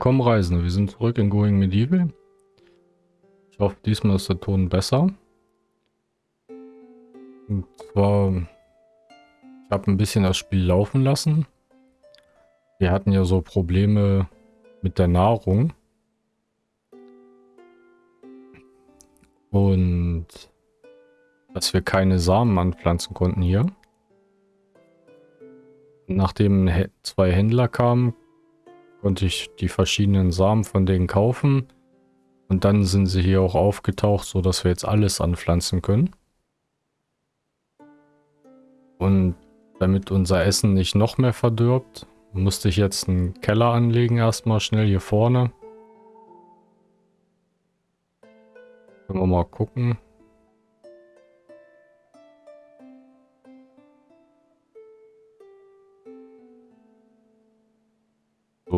Willkommen Reisende, wir sind zurück in Going Medieval. Ich hoffe, diesmal ist der Ton besser. Und zwar, ich habe ein bisschen das Spiel laufen lassen. Wir hatten ja so Probleme mit der Nahrung. Und dass wir keine Samen anpflanzen konnten hier. Nachdem zwei Händler kamen, konnte ich die verschiedenen Samen von denen kaufen. Und dann sind sie hier auch aufgetaucht, so dass wir jetzt alles anpflanzen können. Und damit unser Essen nicht noch mehr verdirbt, musste ich jetzt einen Keller anlegen, erstmal schnell hier vorne. Können wir mal gucken.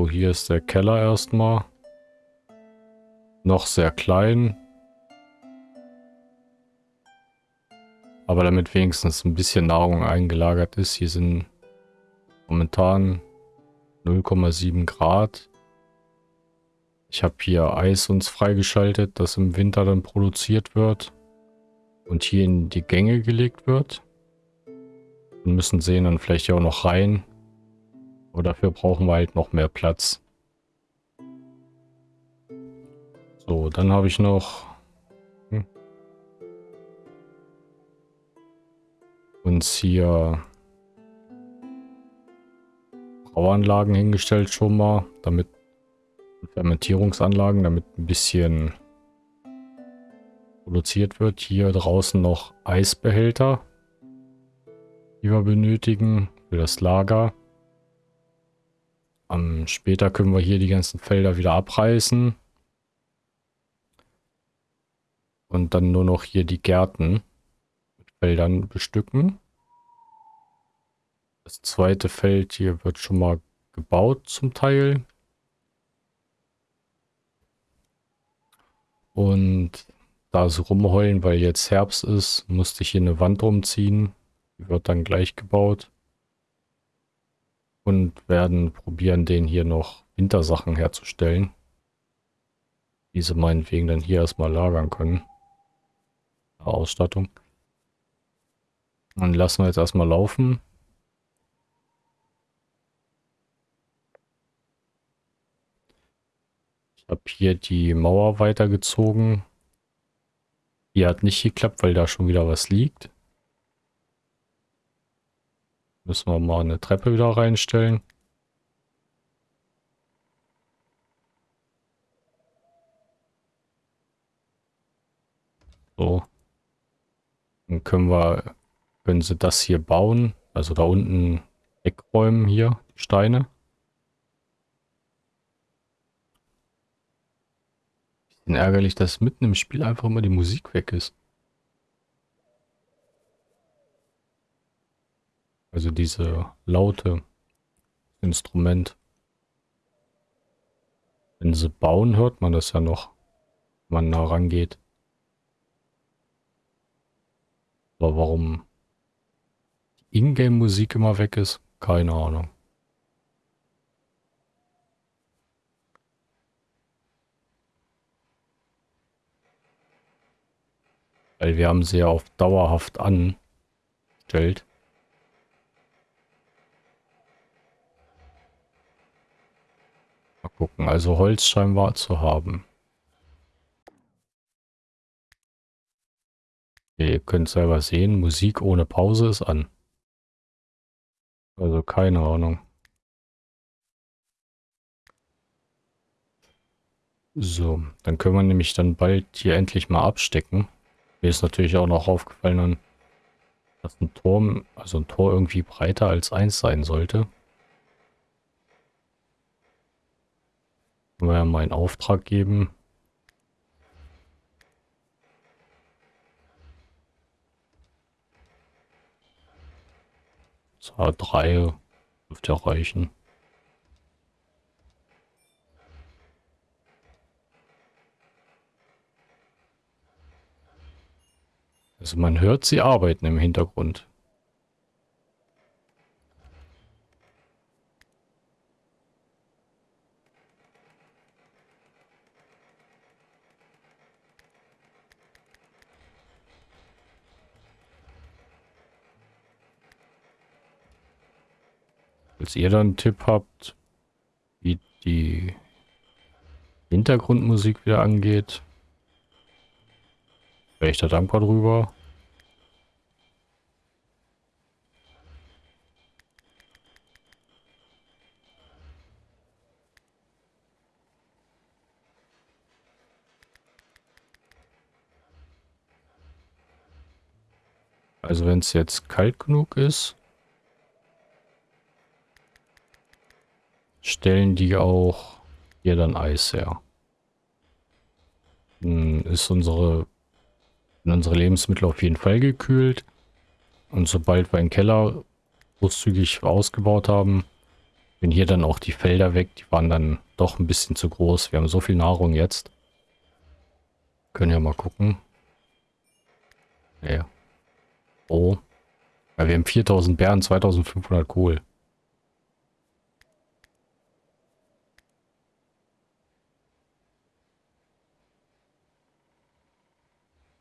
Hier ist der Keller erstmal. Noch sehr klein. Aber damit wenigstens ein bisschen Nahrung eingelagert ist. Hier sind momentan 0,7 Grad. Ich habe hier Eis uns freigeschaltet, das im Winter dann produziert wird. Und hier in die Gänge gelegt wird. Wir müssen sehen dann vielleicht auch noch rein. Aber dafür brauchen wir halt noch mehr Platz. So, dann habe ich noch hm, uns hier Brauanlagen hingestellt schon mal, damit Fermentierungsanlagen, damit ein bisschen produziert wird. Hier draußen noch Eisbehälter, die wir benötigen für das Lager. Um, später können wir hier die ganzen Felder wieder abreißen. Und dann nur noch hier die Gärten mit Feldern bestücken. Das zweite Feld hier wird schon mal gebaut zum Teil. Und da sie rumheulen, weil jetzt Herbst ist, musste ich hier eine Wand umziehen. Die wird dann gleich gebaut und werden probieren, den hier noch Wintersachen herzustellen. Diese meinetwegen dann hier erstmal lagern können. Ausstattung. Dann lassen wir jetzt erstmal laufen. Ich habe hier die Mauer weitergezogen. Die hat nicht geklappt, weil da schon wieder was liegt. Müssen wir mal eine Treppe wieder reinstellen. So. Dann können wir, können sie das hier bauen. Also da unten wegräumen hier, die Steine. Bisschen ärgerlich, dass mitten im Spiel einfach immer die Musik weg ist. Also diese laute Instrument. Wenn sie bauen, hört man das ja noch, wenn man nah rangeht. Aber warum die Ingame-Musik immer weg ist, keine Ahnung. Weil wir haben sie ja auf dauerhaft angestellt. Gucken, also Holz scheinbar zu haben. ihr könnt selber sehen, Musik ohne Pause ist an. Also keine Ahnung. So, dann können wir nämlich dann bald hier endlich mal abstecken. Mir ist natürlich auch noch aufgefallen, dass ein Turm, also ein Tor irgendwie breiter als eins sein sollte. Können wir ja mal einen Auftrag geben. So, drei dürfte reichen. Also man hört sie arbeiten im Hintergrund. Falls ihr dann einen Tipp habt, wie die Hintergrundmusik wieder angeht, wäre ich da dankbar drüber. Also wenn es jetzt kalt genug ist, stellen die auch hier dann Eis her. Dann ist unsere, unsere Lebensmittel auf jeden Fall gekühlt. Und sobald wir einen Keller großzügig ausgebaut haben, sind hier dann auch die Felder weg. Die waren dann doch ein bisschen zu groß. Wir haben so viel Nahrung jetzt. Können ja mal gucken. Ja. Oh. Ja, wir haben 4000 Bären, 2500 Kohl.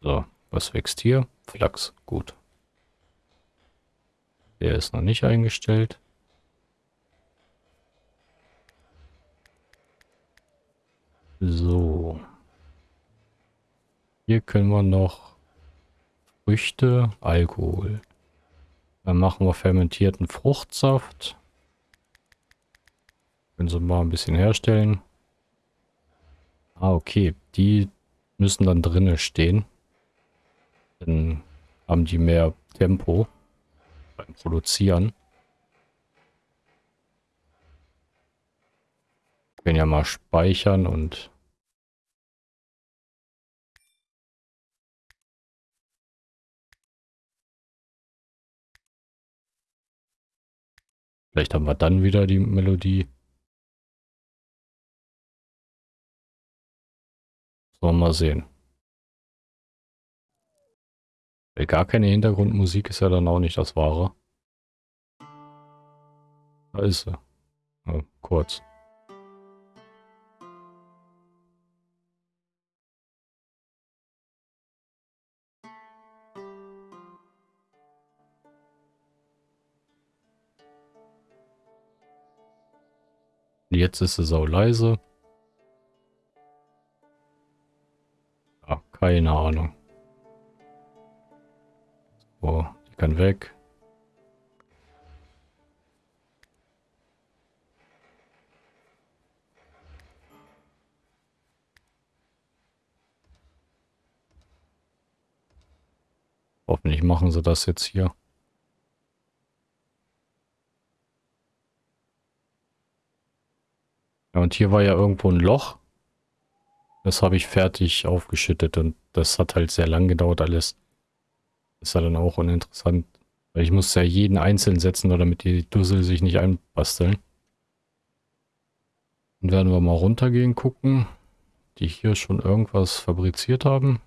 So, was wächst hier? Flachs, gut. Der ist noch nicht eingestellt. So. Hier können wir noch Früchte, Alkohol. Dann machen wir fermentierten Fruchtsaft. Können Sie mal ein bisschen herstellen. Ah, okay. Die müssen dann drinnen stehen. Dann haben die mehr Tempo beim Produzieren. können ja mal speichern und Vielleicht haben wir dann wieder die Melodie. Sollen wir mal sehen. Gar keine Hintergrundmusik ist ja dann auch nicht das Wahre. Da ist sie. Ja, kurz. Jetzt ist es auch leise. Ja, keine Ahnung. So, die kann weg. Hoffentlich machen sie das jetzt hier. Ja, und hier war ja irgendwo ein Loch. Das habe ich fertig aufgeschüttet und das hat halt sehr lang gedauert alles. Ist ja dann auch uninteressant. Weil ich muss ja jeden einzeln setzen, damit die Dussel sich nicht einbasteln. Dann werden wir mal runtergehen gucken, die hier schon irgendwas fabriziert haben.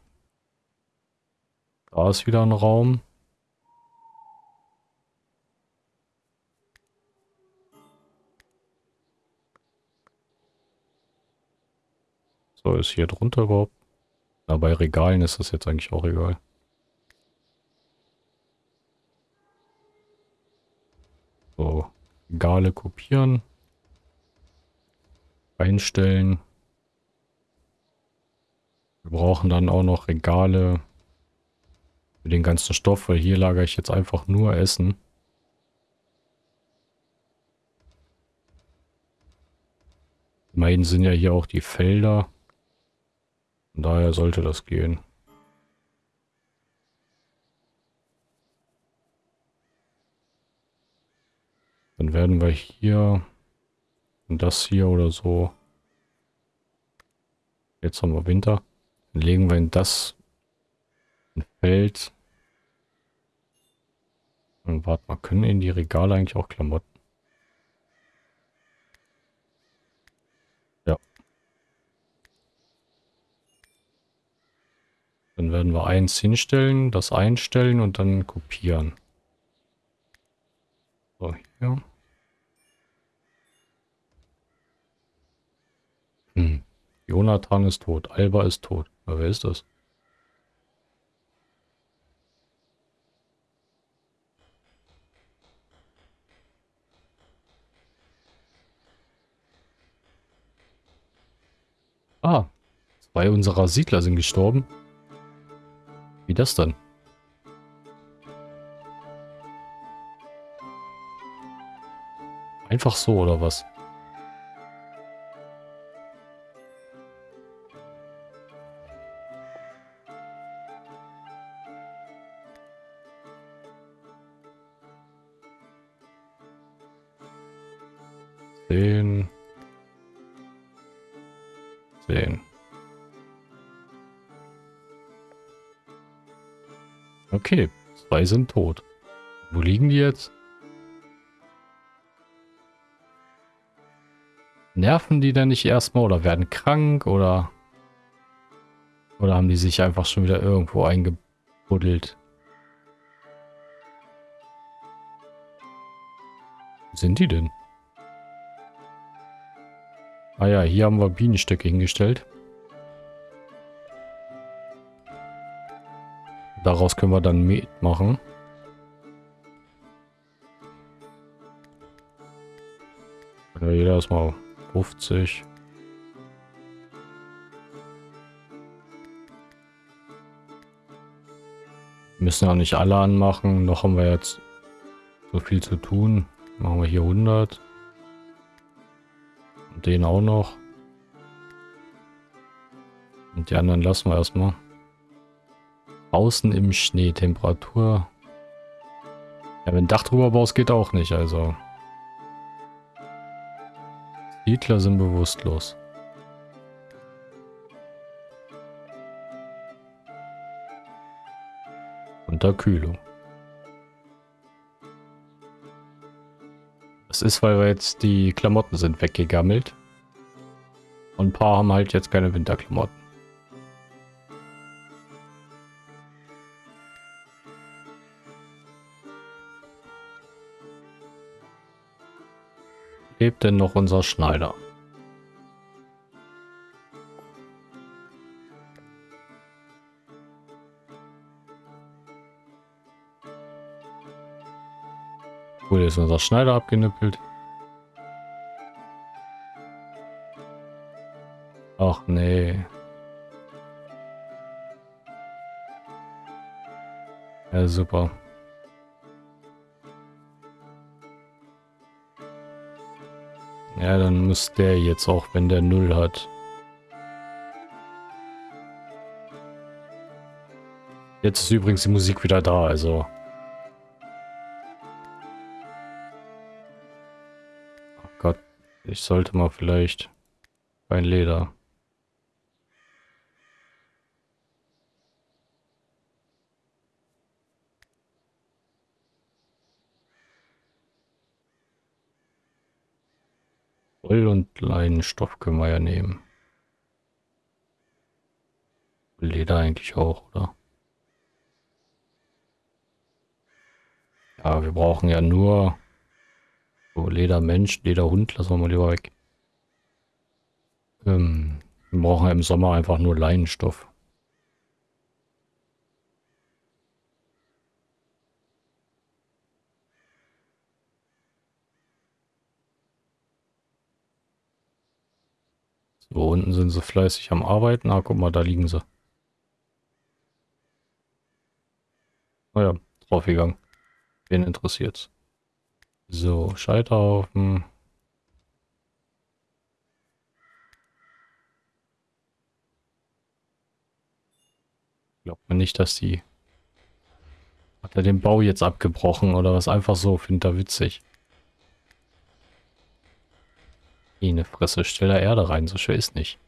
Da ist wieder ein Raum. So, ist hier drunter überhaupt? Na, bei Regalen ist das jetzt eigentlich auch egal. So, Regale kopieren. Einstellen. Wir brauchen dann auch noch Regale für den ganzen Stoff, weil hier lagere ich jetzt einfach nur Essen. Immerhin sind ja hier auch die Felder. Von daher sollte das gehen. Dann werden wir hier das hier oder so. Jetzt haben wir Winter. Dann legen wir in das ein Feld. Und warte mal, können in die Regale eigentlich auch Klamotten? Dann werden wir eins hinstellen, das einstellen und dann kopieren. So, hier. Hm. Jonathan ist tot. Alba ist tot. Aber wer ist das? Ah, zwei unserer Siedler sind gestorben. Wie das dann? Einfach so, oder was? Okay, zwei sind tot. Wo liegen die jetzt? Nerven die denn nicht erstmal oder werden krank oder... Oder haben die sich einfach schon wieder irgendwo eingebuddelt? Wo sind die denn? Ah ja, hier haben wir Bienenstöcke hingestellt. Daraus können wir dann Met machen. Ja, jeder erstmal 50. Müssen auch nicht alle anmachen. Noch haben wir jetzt so viel zu tun. Machen wir hier 100. Und den auch noch. Und die anderen lassen wir erstmal. Außen im Schnee, Temperatur. Ja, wenn Dach drüber baust, geht auch nicht, also. Siedler sind bewusstlos. Unterkühlung. Das ist, weil wir jetzt die Klamotten sind weggegammelt. Und ein paar haben halt jetzt keine Winterklamotten. Denn noch unser Schneider? Wurde ist unser Schneider abgenippelt. Ach nee. Ja, super. Ja, dann muss der jetzt auch, wenn der Null hat. Jetzt ist übrigens die Musik wieder da, also. Oh Gott, ich sollte mal vielleicht ein Leder. Und Leinenstoff können wir ja nehmen. Leder eigentlich auch, oder? Ja, wir brauchen ja nur so Ledermensch, Lederhund, lassen wir mal lieber weg. Ähm, wir brauchen ja im Sommer einfach nur Leinenstoff. So, unten sind sie fleißig am Arbeiten. Ah, guck mal, da liegen sie. Naja, oh draufgegangen. Wen interessiert's? So, Scheiterhaufen. Glaubt man nicht, dass die... Hat er den Bau jetzt abgebrochen oder was? Einfach so, findet er witzig. Eine Fresse, stell da Erde rein, so schwer ist nicht.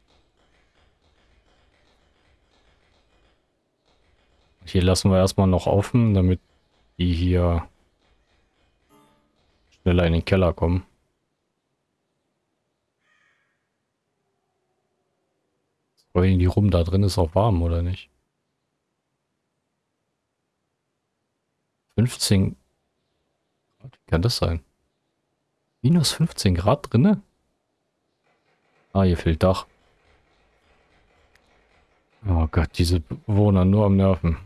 Hier lassen wir erstmal noch offen, damit die hier schneller in den Keller kommen. Rollen die rum, da drin ist auch warm, oder nicht? 15 Grad, wie kann das sein? Minus 15 Grad drinne? Ah, hier fehlt Dach. Oh Gott, diese Bewohner nur am Nerven.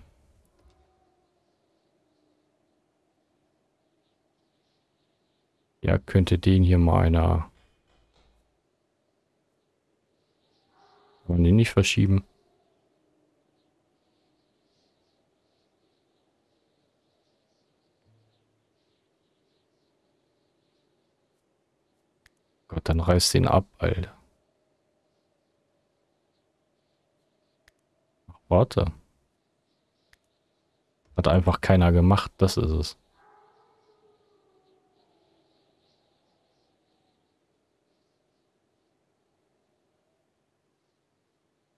Ja, könnte den hier mal einer Kann man den nicht verschieben? Gott, dann reißt den ab, Alter. Warte. Hat einfach keiner gemacht, das ist es.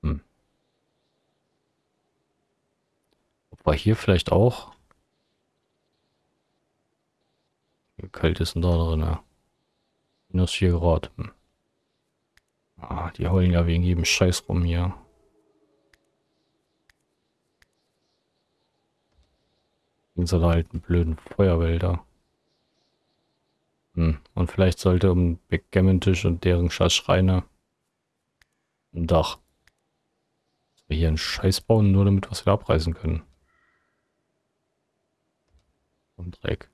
Hm. War hier vielleicht auch? Wie kalt ist denn da drin? Ja. Minus 4 Grad. Hm. Ah, die heulen ja wegen jedem Scheiß rum hier. Wegen so alten blöden Feuerwälder. Hm. Und vielleicht sollte um Backgammon-Tisch und deren Scheißschreine ein Dach. Dass wir hier einen Scheiß bauen, nur damit wir es wieder abreißen können. Und Dreck.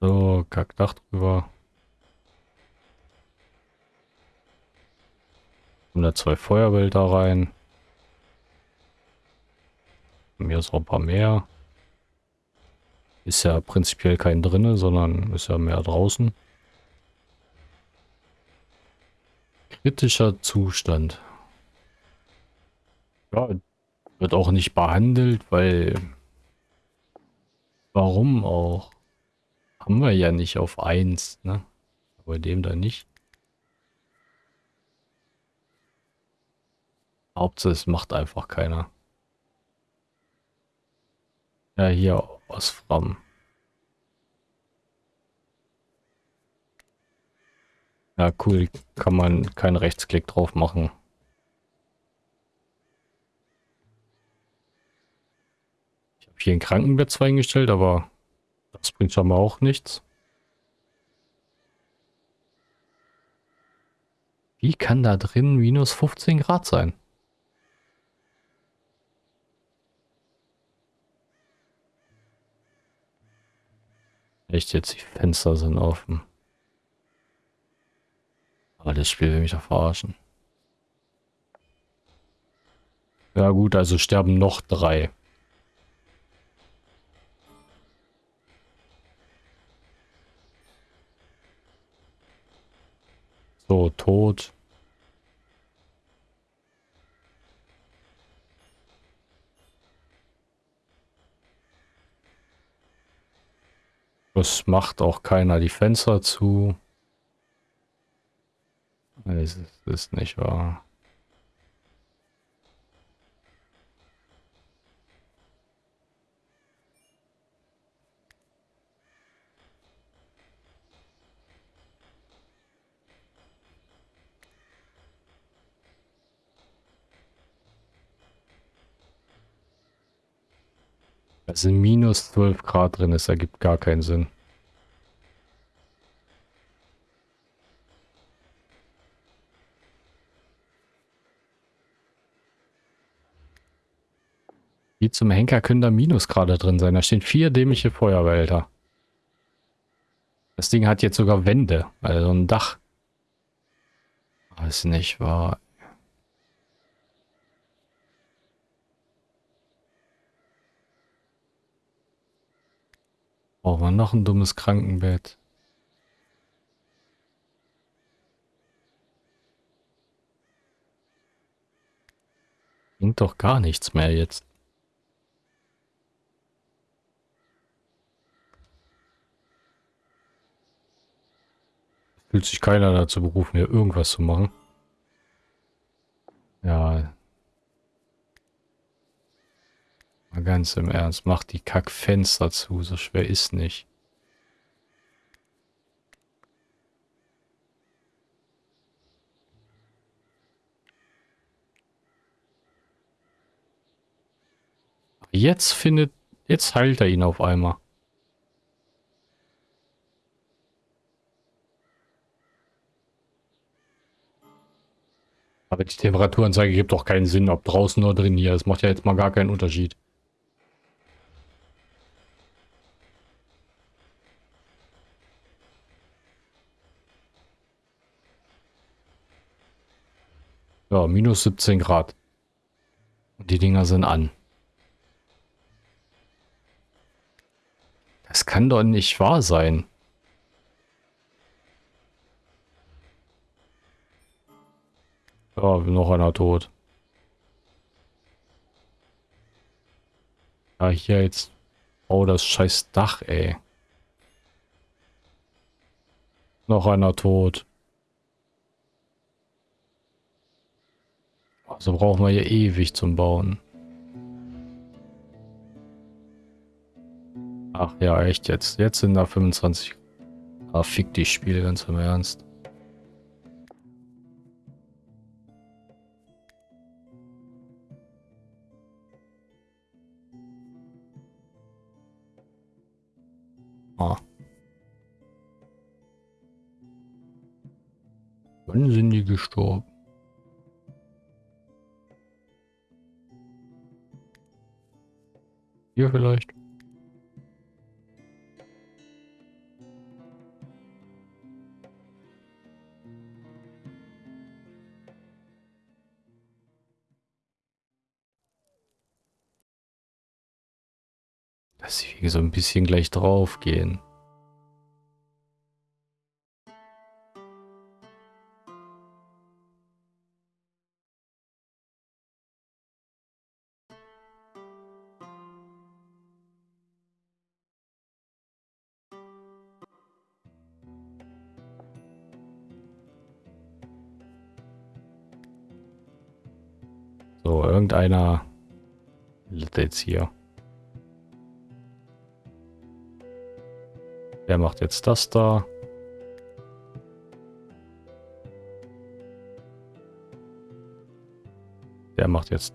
So, Kackdach drüber. Kommen da zwei Feuerwälder rein. Mir ist auch ein paar mehr. Ist ja prinzipiell kein drinne, sondern ist ja mehr draußen. Kritischer Zustand. Ja, wird auch nicht behandelt, weil... Warum auch? Haben wir ja nicht auf 1, ne? Bei dem da nicht. Hauptsache es macht einfach keiner. Ja, hier aus Fram. Ja, cool. Kann man keinen Rechtsklick drauf machen. Ich habe hier ein Krankenbett zwar eingestellt, aber das bringt schon mal auch nichts. Wie kann da drin minus 15 Grad sein? Echt jetzt, die Fenster sind offen. Aber das Spiel will mich doch verarschen. Ja gut, also sterben noch drei. So, tot. Es macht auch keiner die Fenster zu. Es ist nicht wahr. Es sind minus 12 Grad drin, es ergibt gar keinen Sinn. Wie zum Henker können da Minusgrade drin sein? Da stehen vier dämliche Feuerwälder. Das Ding hat jetzt sogar Wände, also ein Dach. Das ist nicht wahr. Brauchen wir noch ein dummes Krankenbett. Bringt doch gar nichts mehr jetzt. Fühlt sich keiner dazu berufen, hier irgendwas zu machen. Ja, Mal ganz im Ernst, mach die Kackfenster zu, so schwer ist nicht. Jetzt findet, jetzt heilt er ihn auf einmal. Aber die Temperaturanzeige gibt doch keinen Sinn, ob draußen oder drin hier. Das macht ja jetzt mal gar keinen Unterschied. Ja, minus 17 Grad. Und die Dinger sind an. Das kann doch nicht wahr sein. Ja, noch einer tot. Ja, hier jetzt. Oh, das scheiß Dach, ey. Noch einer tot. Also brauchen wir hier ewig zum Bauen. Ach ja, echt jetzt. Jetzt sind da 25. Ah, fick die Spiele ganz im Ernst. Ah. Wann sind die gestorben? Hier vielleicht? Dass wir so ein bisschen gleich drauf gehen. Irgendeiner jetzt hier. Der macht jetzt das da. Der macht jetzt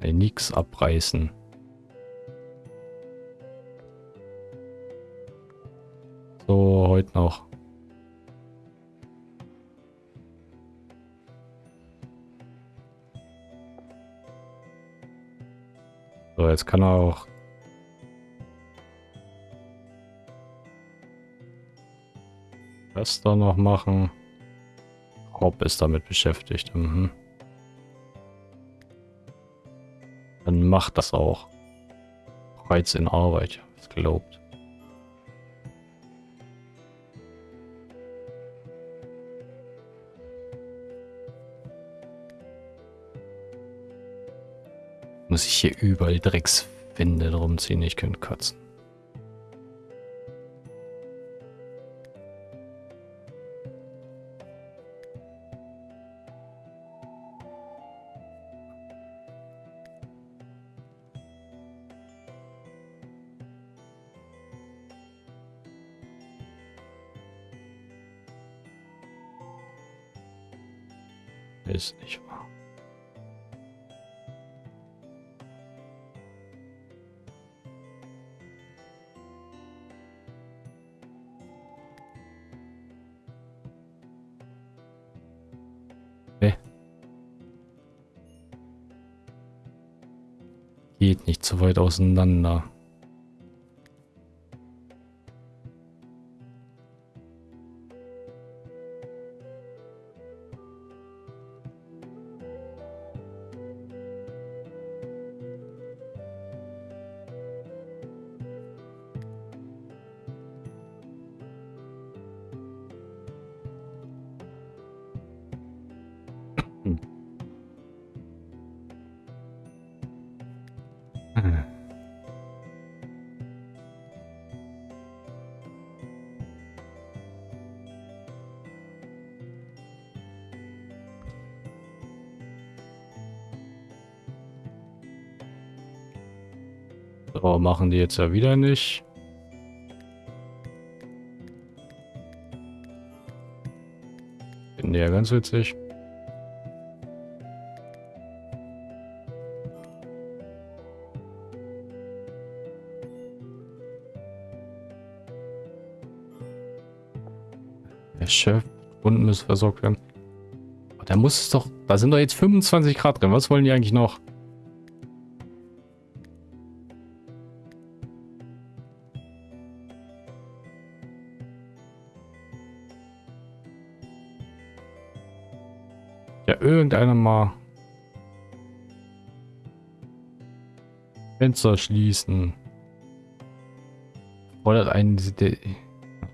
nee, nix abreißen. So, heute noch. Jetzt kann er auch das da noch machen. Rob ist damit beschäftigt. Mhm. Dann macht das auch. Bereits in Arbeit, ist gelobt. Hier überall Dreckswände drum ziehen, ich könnte kotzen. Auseinander. So, machen die jetzt ja wieder nicht. Finden ja ganz witzig. Der Chef, Kunden müssen versorgt werden. Aber da muss es doch, da sind doch jetzt 25 Grad drin. Was wollen die eigentlich noch? Fenster schließen. Fordert einen der,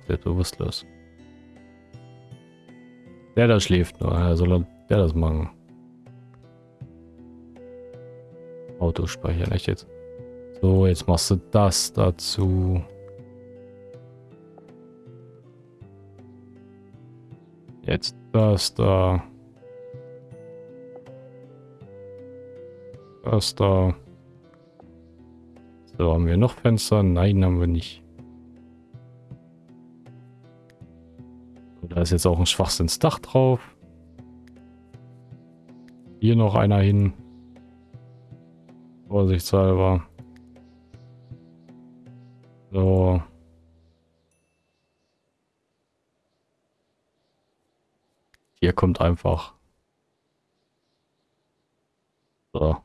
der bewusstlos. Der da schläft nur, ja, soll der das machen. Auto speichern, echt jetzt. So, jetzt machst du das dazu. Jetzt das da. Das da. So, haben wir noch Fenster? Nein, haben wir nicht. Da ist jetzt auch ein Schwachsinnsdach drauf. Hier noch einer hin. Vorsichtshalber. So. Hier kommt einfach. So.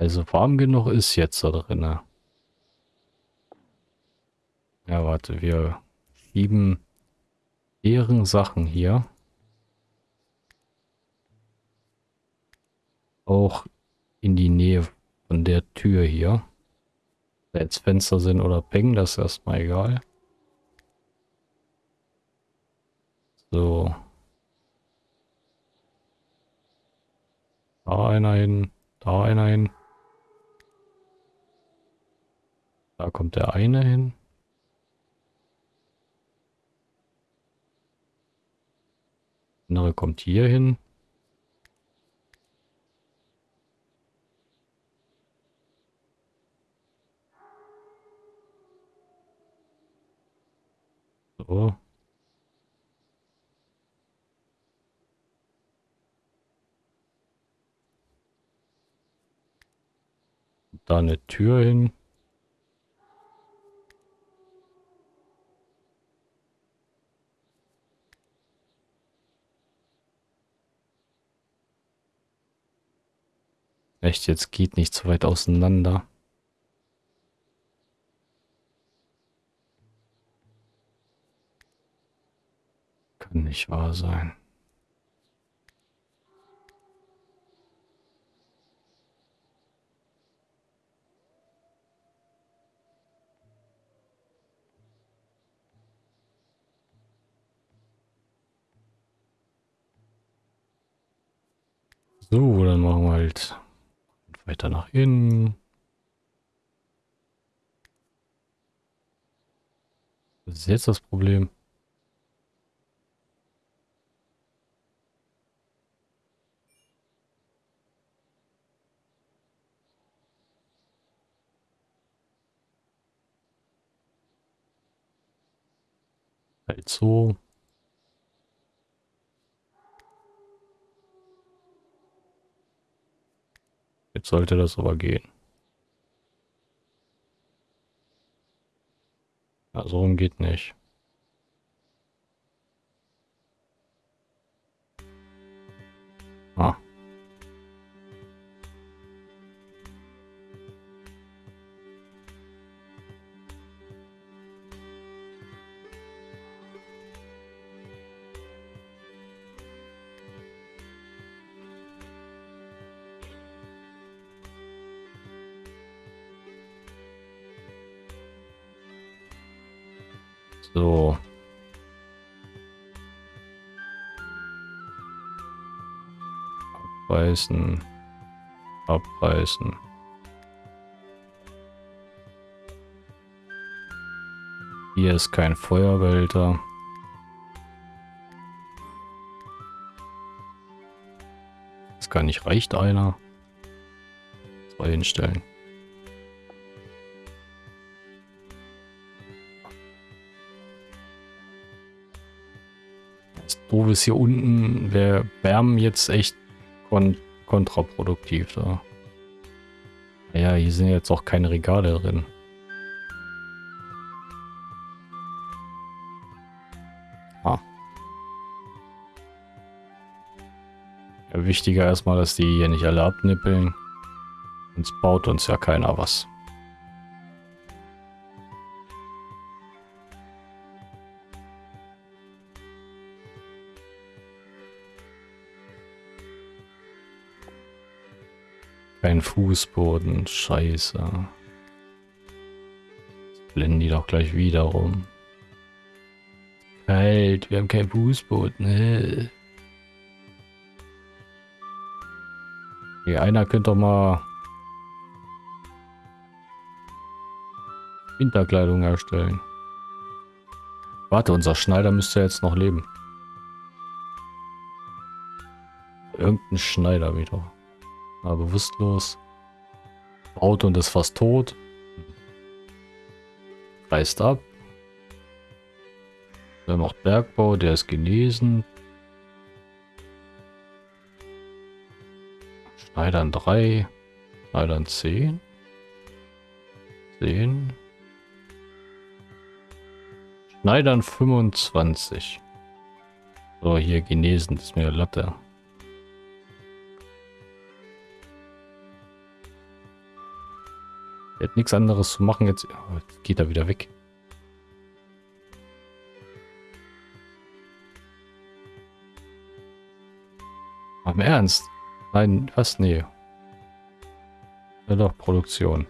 Also warm genug ist jetzt da drin. Ja, warte, wir schieben deren Sachen hier. Auch in die Nähe von der Tür hier. Da jetzt Fenster sind oder Peng, das ist erstmal egal. So. Da einer hin, da einer hin. Da kommt der eine hin. Der andere kommt hier hin. So. Da eine Tür hin. Echt, jetzt geht nicht so weit auseinander. Kann nicht wahr sein. So, dann machen wir halt weiter nach innen. Was ist jetzt das Problem? Halt so. Jetzt sollte das aber gehen. Ja, so rum geht nicht. So. Abreißen. Abreißen. Hier ist kein Feuerwälter. Das kann nicht, reicht einer. Zwei hinstellen. Doof ist hier unten, wir wärmen jetzt echt kon kontraproduktiv da. Ja, hier sind jetzt auch keine Regale drin. Ah. Ja, wichtiger erstmal, dass die hier nicht alle abnippeln. Sonst baut uns ja keiner was. Kein Fußboden, scheiße. Blenden die doch gleich wieder rum. Kalt, wir haben kein Fußboden. Okay, einer könnte doch mal Winterkleidung herstellen. Warte, unser Schneider müsste jetzt noch leben. Irgendein Schneider wieder. War bewusstlos. Baut und ist fast tot. Reist ab. Der macht Bergbau, der ist genesen. Schneidern 3. Schneidern 10. 10. Schneidern 25. So, hier genesen, das ist mir Latte. Er hat nichts anderes zu machen. Jetzt, geht er wieder weg. Am Ernst? Nein, was? Nee. Ja doch, Produktion.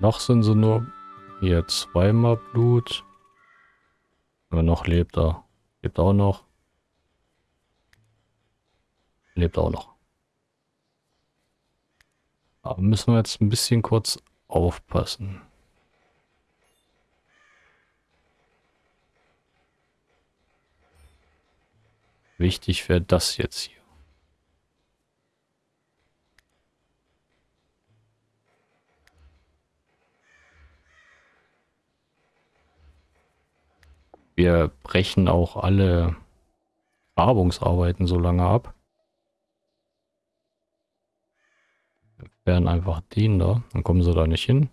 Noch sind sie nur hier zweimal Blut. Aber noch lebt er. Lebt auch noch. Lebt auch noch. Aber müssen wir jetzt ein bisschen kurz aufpassen. Wichtig wäre das jetzt hier. Wir brechen auch alle Grabungsarbeiten so lange ab. Werden einfach den da. Dann kommen sie da nicht hin.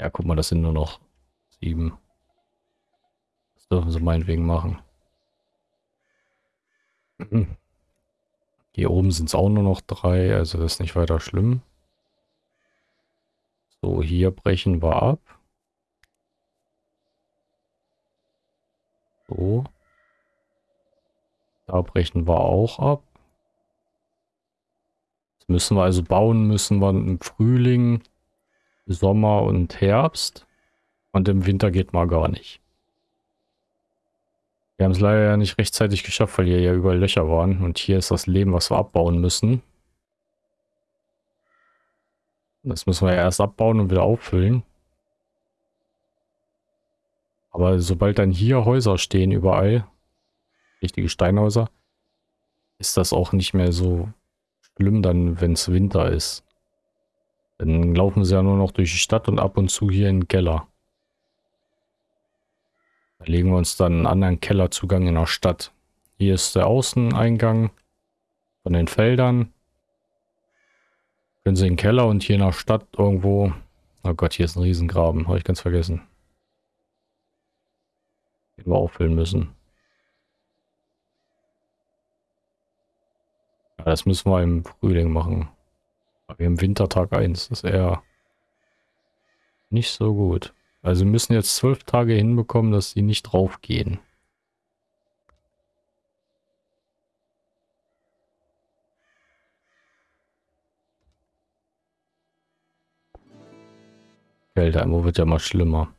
Ja, guck mal, das sind nur noch sieben. Das dürfen sie meinetwegen machen. Hier oben sind es auch nur noch drei, also das ist nicht weiter schlimm. So, hier brechen wir ab. So. Da brechen wir auch ab. Jetzt müssen wir also bauen, müssen wir im Frühling, Sommer und Herbst. Und im Winter geht mal gar nicht. Wir haben es leider ja nicht rechtzeitig geschafft, weil hier ja überall Löcher waren. Und hier ist das Leben, was wir abbauen müssen. Das müssen wir ja erst abbauen und wieder auffüllen. Aber sobald dann hier Häuser stehen überall, richtige Steinhäuser, ist das auch nicht mehr so schlimm dann, wenn es Winter ist. Dann laufen sie ja nur noch durch die Stadt und ab und zu hier in den Keller. Da legen wir uns dann einen anderen Kellerzugang in der Stadt. Hier ist der Außeneingang von den Feldern. Können Sie in den Keller und hier in der Stadt irgendwo... Oh Gott, hier ist ein Riesengraben. Habe ich ganz vergessen den wir auffüllen müssen. Ja, das müssen wir im Frühling machen. Aber haben Wintertag 1, das ist eher nicht so gut. Also wir müssen jetzt zwölf Tage hinbekommen, dass sie nicht draufgehen. Kälte, einmal wird ja mal schlimmer.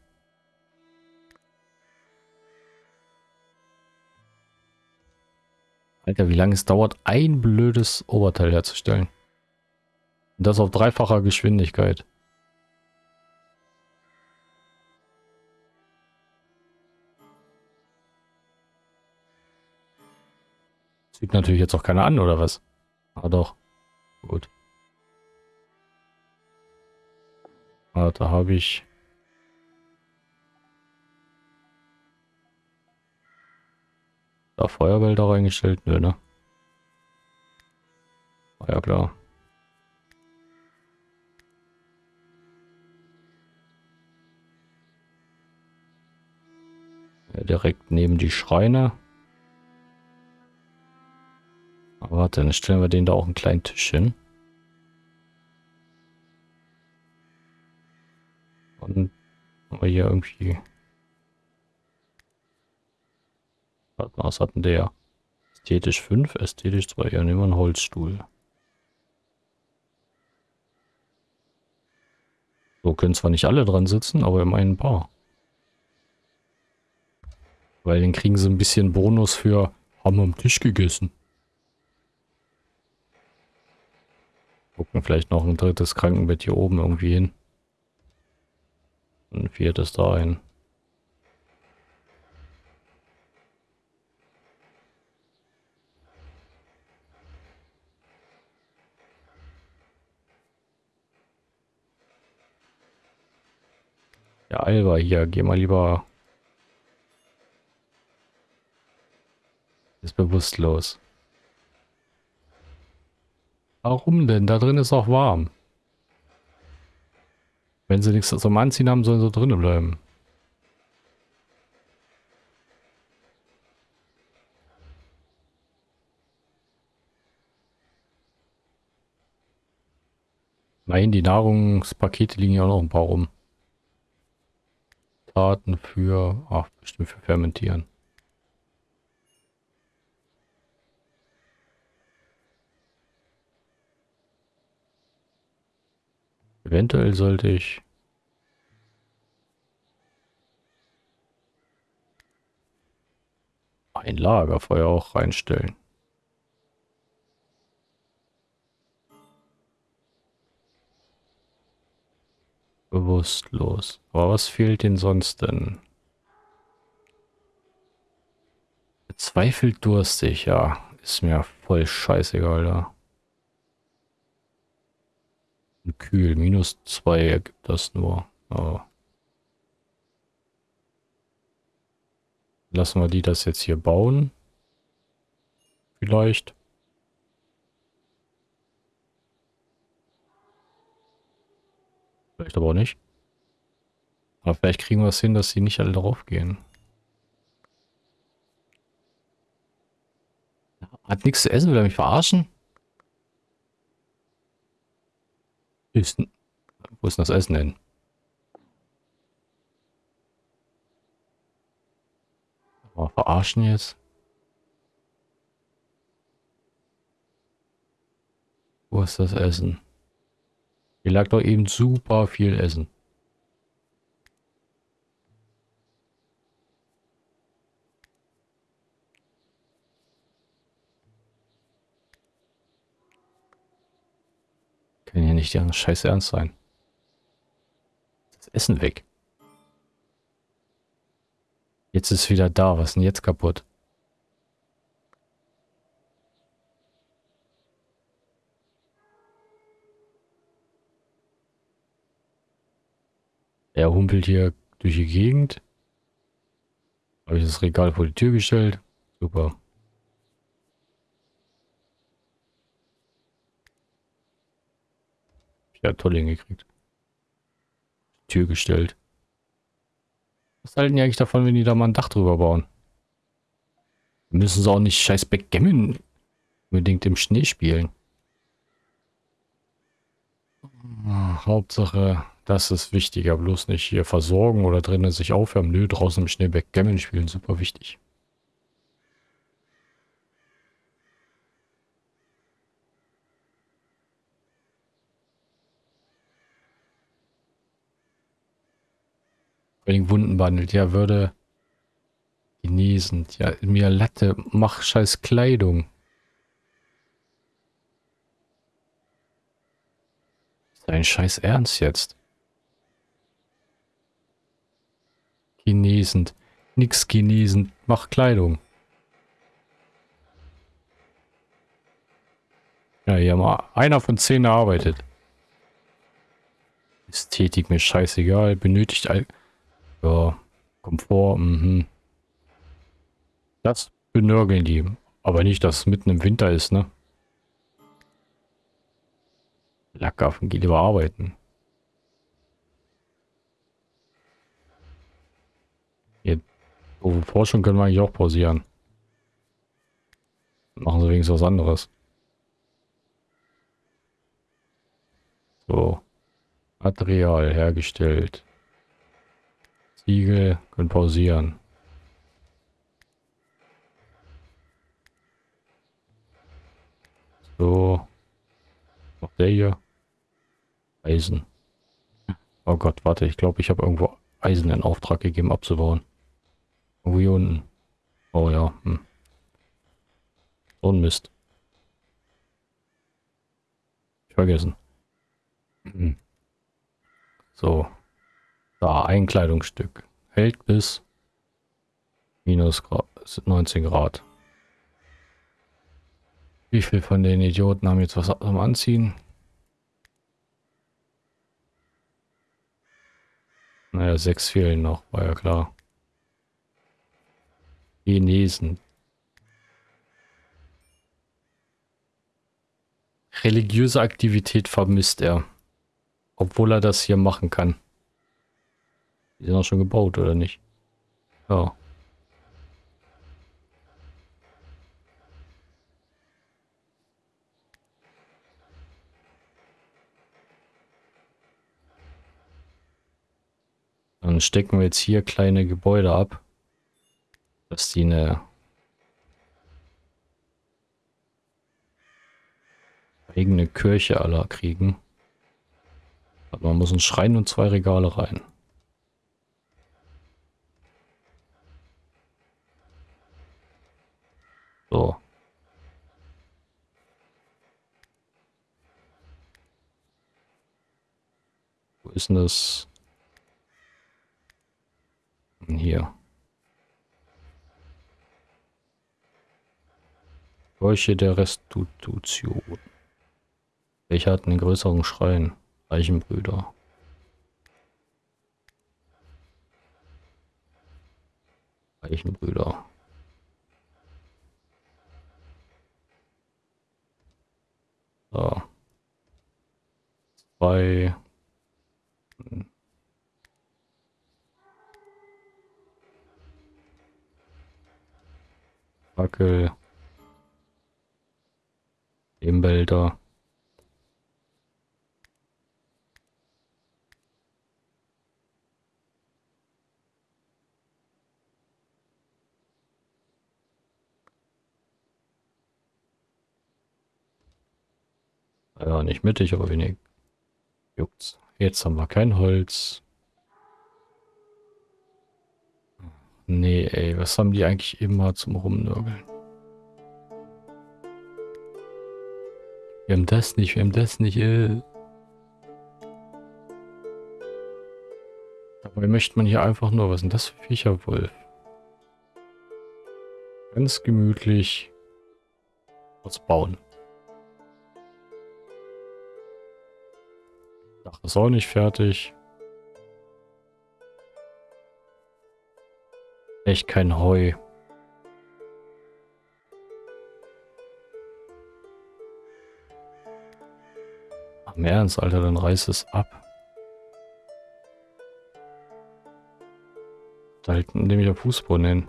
Alter, wie lange es dauert, ein blödes Oberteil herzustellen. Und das auf dreifacher Geschwindigkeit. Sieht natürlich jetzt auch keiner an, oder was? Ah doch. Gut. Ah, da habe ich Da Feuerwälder reingestellt? Nö, ne? War ja klar. Ja, direkt neben die Schreine. Aber warte, dann stellen wir den da auch einen kleinen Tisch hin. Und haben wir hier irgendwie was hatten der? Ästhetisch 5, ästhetisch 2. Ja, nehmen wir einen Holzstuhl. So können zwar nicht alle dran sitzen, aber immerhin ein paar. Weil den kriegen sie ein bisschen Bonus für haben am Tisch gegessen. Gucken vielleicht noch ein drittes Krankenbett hier oben irgendwie hin. Und ein viertes da ein. Ja, Alba hier, geh mal lieber. Ist bewusstlos. Warum denn? Da drin ist auch warm. Wenn sie nichts zum Anziehen haben, sollen sie drinnen bleiben. Nein, die Nahrungspakete liegen ja auch noch ein paar rum. Taten für, ach, bestimmt für Fermentieren. Eventuell sollte ich ein Lagerfeuer auch reinstellen. Bewusstlos. Aber was fehlt denn sonst denn? Zweifelt durstig, ja. Ist mir voll scheißegal da kühl. Minus 2 ergibt das nur. Oh. Lassen wir die das jetzt hier bauen. Vielleicht. Vielleicht aber auch nicht. Aber vielleicht kriegen wir es hin, dass sie nicht alle drauf gehen. Hat nichts zu essen, will er mich verarschen? Ist, wo ist das Essen hin? Mal verarschen jetzt. Wo ist das Essen? Hier lag doch eben super viel Essen. Kann ja nicht der Scheiß ernst sein. Das Essen weg. Jetzt ist wieder da. Was ist denn jetzt kaputt? Er humpelt hier durch die Gegend. Habe ich das Regal vor die Tür gestellt. Super. Ja, toll hingekriegt. Tür gestellt. Was halten die eigentlich davon, wenn die da mal ein Dach drüber bauen? Müssen sie auch nicht scheiß Backgammon unbedingt im Schnee spielen. Hauptsache, das ist wichtiger. Bloß nicht hier versorgen oder drinnen sich aufwärmen. Nö, draußen im Schnee Backgammon spielen, super wichtig. Wenn Wunden behandelt, ja, würde genesend. Ja, mir Latte, mach scheiß Kleidung. Dein scheiß Ernst jetzt? Genesend. Nix genesend, mach Kleidung. Ja, hier mal einer von zehn arbeitet. Ästhetik mir scheißegal, benötigt all... Ja, Komfort, mhm. Das benörgeln die. Aber nicht, dass es mitten im Winter ist, ne? Lackaffen, geh lieber arbeiten. Hier Oh, Forschung können wir eigentlich auch pausieren. Machen sie wenigstens was anderes. So. Material hergestellt. Ziegel können pausieren. So. Noch der hier. Eisen. Oh Gott, warte, ich glaube, ich habe irgendwo Eisen in Auftrag gegeben abzubauen. Irgendwo hier unten. Oh ja. Hm. So ein Mist. Ich vergessen. Hm. So. Da, ein Kleidungsstück. Hält bis minus 19 Grad. Wie viel von den Idioten haben jetzt was am Anziehen? Naja, sechs fehlen noch, war ja klar. Chinesen. Religiöse Aktivität vermisst er. Obwohl er das hier machen kann. Die sind auch schon gebaut, oder nicht? Ja. Dann stecken wir jetzt hier kleine Gebäude ab, dass die eine eigene Kirche aller kriegen. Aber man muss ein Schrein und zwei Regale rein. So. Wo ist denn das? Hier. Kirche der Restitution. Welcher hat einen größeren Schrein? Reichenbrüder. Reichenbrüder. So. Zwei. Fackel. Lehmbälter. Ja, nicht mittig, aber wenig. Juckt's. Jetzt haben wir kein Holz. Nee, ey, was haben die eigentlich immer zum Rumnörgeln? Wir haben das nicht, wir haben das nicht, äh. Dabei möchte man hier einfach nur, was sind das für Viecher, Wolf? Ganz gemütlich was bauen. Dach ist auch nicht fertig. Echt kein Heu. Im Ernst, Alter, dann reiß es ab. Da halten nämlich auf Fußboden hin.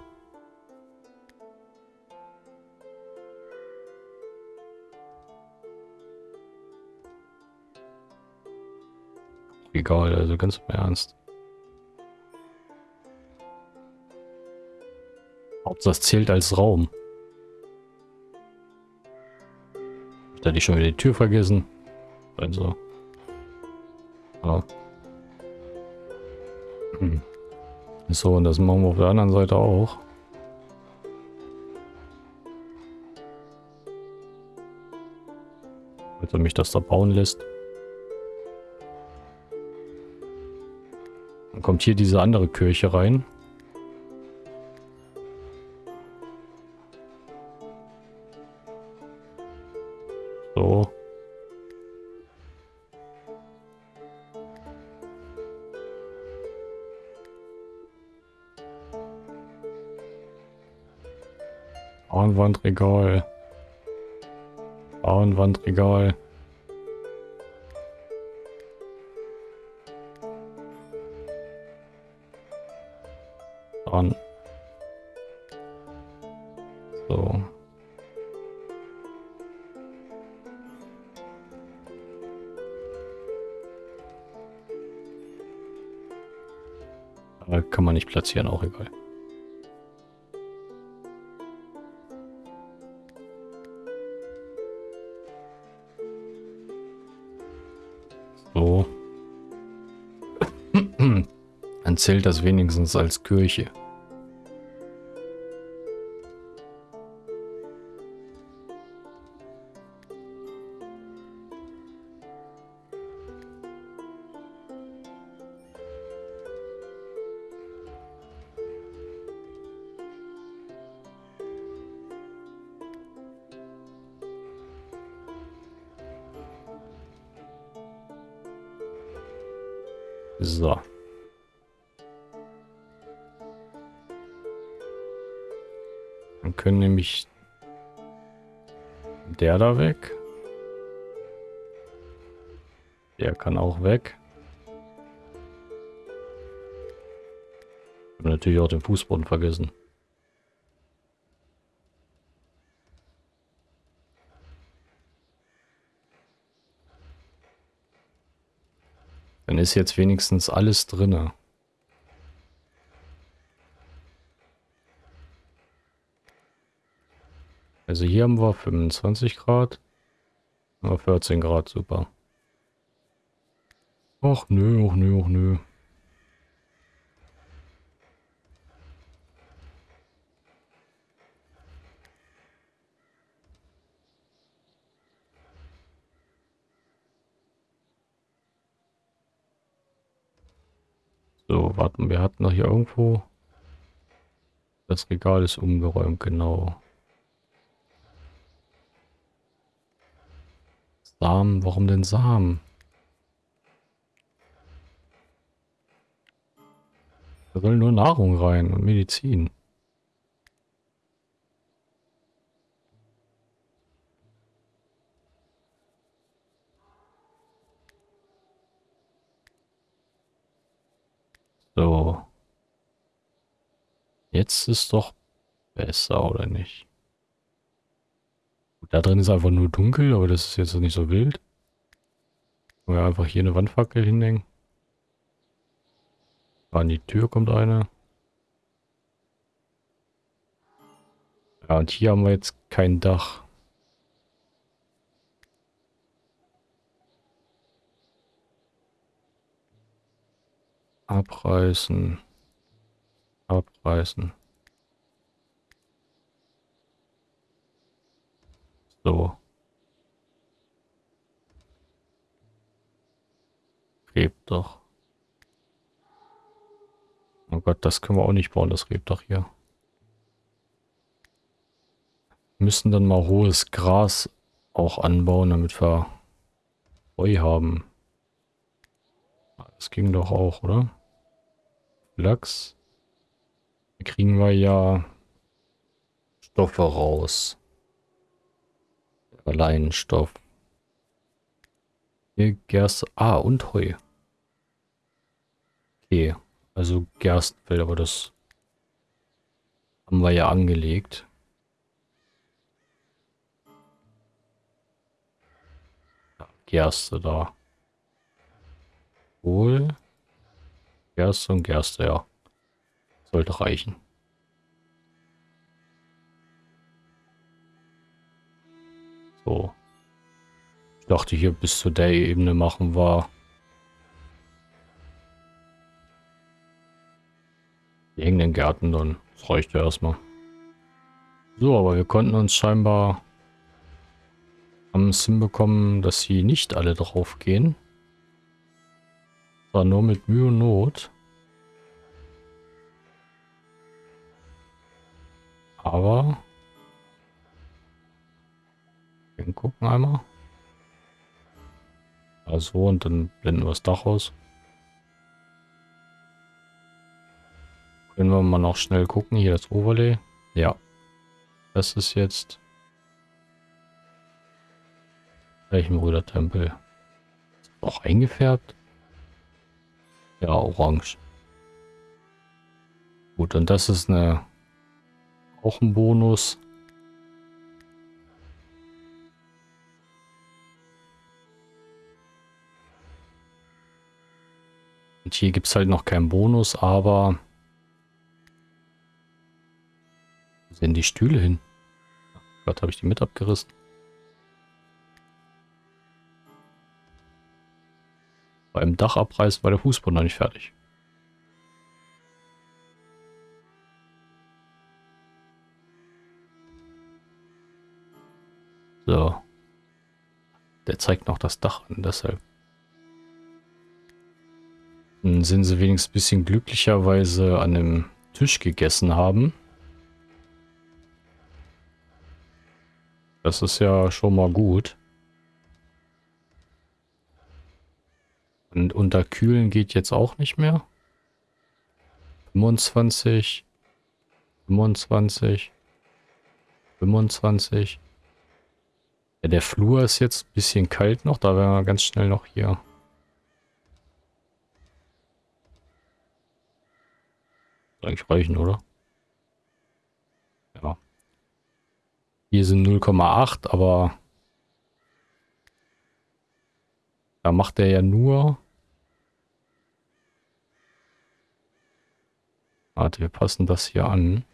Egal, also ganz im Ernst. Hauptsache das zählt als Raum. Da hatte ich schon wieder die Tür vergessen. Also. Ja. Hm. So, und das machen wir auf der anderen Seite auch. Damit er mich das da bauen lässt. Dann kommt hier diese andere Kirche rein. Frauenwandregal. Frauenwandregal. Dran. So. Aber kann man nicht platzieren, auch egal. Zählt das wenigstens als Kirche. So. Dann können nämlich der da weg. Der kann auch weg. Ich habe natürlich auch den Fußboden vergessen. Dann ist jetzt wenigstens alles drinne. Also hier haben wir 25 Grad. Aber 14 Grad, super. Och nö, och nö, och nö. So, warten, wir hatten noch hier irgendwo... Das Regal ist umgeräumt, genau. Samen, warum denn Samen? Da soll nur Nahrung rein und Medizin. So. Jetzt ist doch besser, oder nicht? Da drin ist einfach nur dunkel, aber das ist jetzt nicht so wild. Können wir einfach hier eine Wandfackel hinhängen. An die Tür kommt eine. Ja, und hier haben wir jetzt kein Dach. Abreißen. Abreißen. So. Rebt doch. Oh Gott, das können wir auch nicht bauen, das Rebdach hier. Wir müssen dann mal hohes Gras auch anbauen, damit wir Heu haben. Das ging doch auch, oder? Lachs. Da kriegen wir ja Stoffe raus. Leinstoff. Hier Gerste. Ah, und Heu. Okay, also Gerstenfeld, aber das haben wir ja angelegt. Gerste da. Wohl. Gerste und Gerste, ja. Sollte reichen. So. Ich dachte hier bis zu der Ebene machen wir die hängenden Gärten dann. Das reicht ja erstmal. So, aber wir konnten uns scheinbar am Sim bekommen, dass sie nicht alle drauf gehen. War nur mit Mühe und Not. Aber gucken einmal. Also und dann blenden wir das Dach aus. Können wir mal noch schnell gucken. Hier das Overlay. Ja. Das ist jetzt Reichenbrüder Tempel. Auch eingefärbt? Ja, orange. Gut, und das ist eine auch ein Bonus. Und hier gibt es halt noch keinen Bonus, aber... Wo sind die Stühle hin? Gott, habe ich die mit abgerissen. Beim Dachabreiß war der Fußboden noch nicht fertig. So. Der zeigt noch das Dach an, deshalb. Dann sind sie wenigstens ein bisschen glücklicher, weil sie an dem Tisch gegessen haben. Das ist ja schon mal gut. Und unterkühlen geht jetzt auch nicht mehr. 25, 25, 25. Ja, der Flur ist jetzt ein bisschen kalt noch, da werden wir ganz schnell noch hier. Eigentlich reichen, oder? Ja. Hier sind 0,8, aber da macht er ja nur Warte, wir passen das hier an.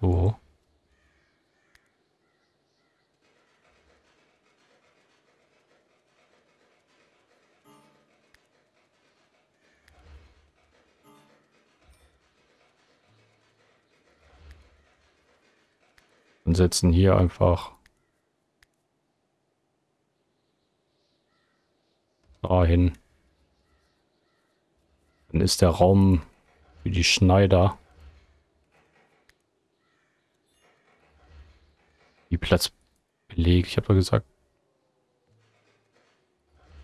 So. Setzen hier einfach dahin. Dann ist der Raum für die Schneider. Die Platz belegt. Ich habe doch gesagt.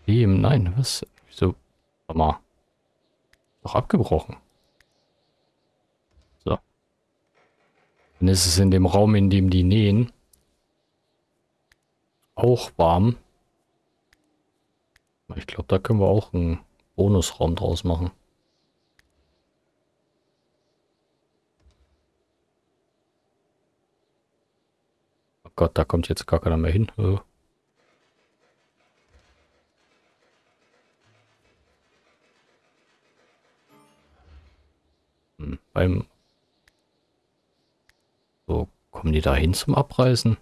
Dem, nein, was? Wieso? Mal. Doch abgebrochen. Dann ist es in dem Raum, in dem die nähen, auch warm. Ich glaube, da können wir auch einen Bonusraum draus machen. Gott, da kommt jetzt gar keiner mehr hin. Äh. Hm, beim kommen die da hin zum Abreißen?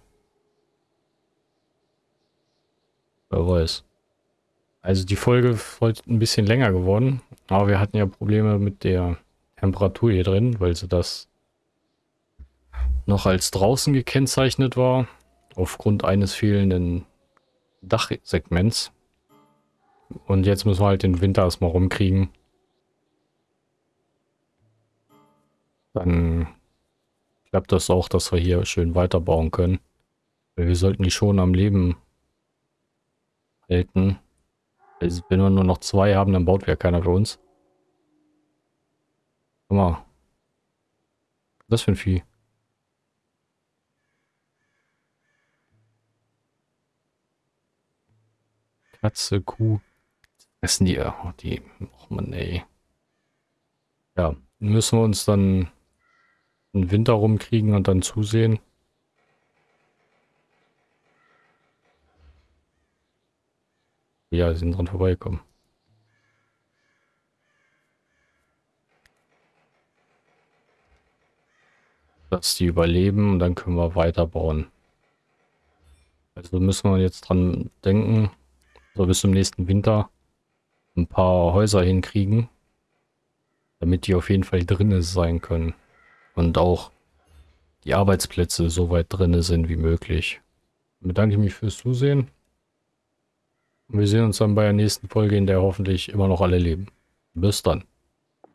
Wer weiß. Also die Folge ist heute ein bisschen länger geworden, aber wir hatten ja Probleme mit der Temperatur hier drin, weil sie das noch als draußen gekennzeichnet war, aufgrund eines fehlenden Dachsegments. Und jetzt müssen wir halt den Winter erstmal rumkriegen. Dann klappt das auch, dass wir hier schön weiterbauen können. Wir sollten die schon am Leben halten. Also wenn wir nur noch zwei haben, dann baut ja keiner für uns. Guck mal. Was ist das für ein Vieh? Katze, Kuh. Essen die, oh, die, oh Mann, ey. Ja, müssen wir uns dann einen Winter rumkriegen und dann zusehen. Ja, sie sind dran vorbeigekommen. Dass die überleben und dann können wir weiterbauen. Also müssen wir jetzt dran denken, so bis zum nächsten Winter ein paar Häuser hinkriegen, damit die auf jeden Fall drinne sein können und auch die Arbeitsplätze so weit drinne sind wie möglich. Dann bedanke ich mich fürs Zusehen. Und wir sehen uns dann bei der nächsten Folge, in der hoffentlich immer noch alle leben. Bis dann.